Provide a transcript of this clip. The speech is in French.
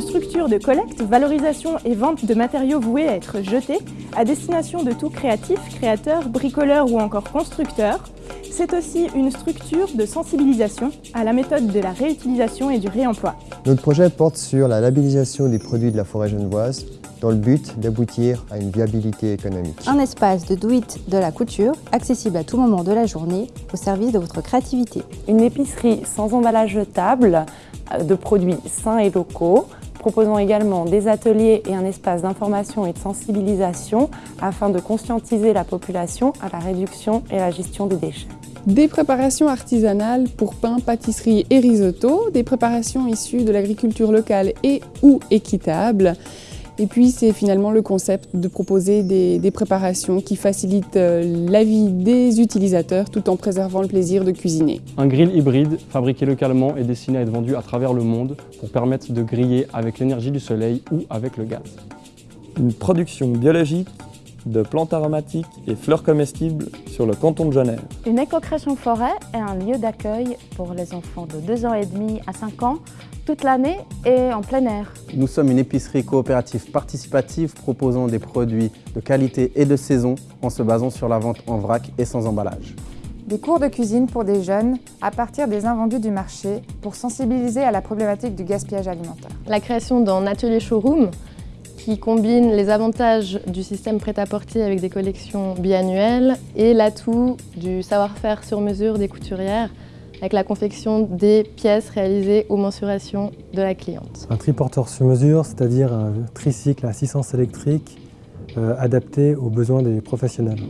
structure de collecte, valorisation et vente de matériaux voués à être jetés à destination de tout créatif, créateur, bricoleur ou encore constructeur. C'est aussi une structure de sensibilisation à la méthode de la réutilisation et du réemploi. Notre projet porte sur la labellisation des produits de la forêt genevoise dans le but d'aboutir à une viabilité économique. Un espace de do de la couture, accessible à tout moment de la journée, au service de votre créativité. Une épicerie sans emballage jetable, de produits sains et locaux, proposant également des ateliers et un espace d'information et de sensibilisation afin de conscientiser la population à la réduction et la gestion des déchets. Des préparations artisanales pour pain, pâtisserie et risotto, des préparations issues de l'agriculture locale et ou équitable, et puis c'est finalement le concept de proposer des, préparations qui facilitent euh, la vie des utilisateurs tout en préservant le plaisir de cuisiner. Un grill hybride fabriqué localement est destiné à être vendu à travers le monde pour permettre de griller avec l'énergie du soleil ou avec le gaz. Une production biologique de plantes aromatiques et fleurs comestibles sur le canton de Genève. Une éco-crèche en forêt est un lieu d'accueil pour les enfants de 2 ans et demi à 5 ans, toute l'année et en plein air. Nous sommes une épicerie coopérative participative proposant des produits de qualité et de saison en se basant sur la vente en vrac et sans emballage. Des cours de cuisine pour des jeunes à partir des invendus du marché pour sensibiliser à la problématique du gaspillage alimentaire. La création d'un atelier showroom qui combine les avantages du système prêt-à-porter avec des collections biannuelles et l'atout du savoir-faire sur mesure des couturières avec la confection des pièces réalisées aux mensurations de la cliente. Un triporteur sur mesure, c'est-à-dire un tricycle à assistance électrique euh, adapté aux besoins des professionnels.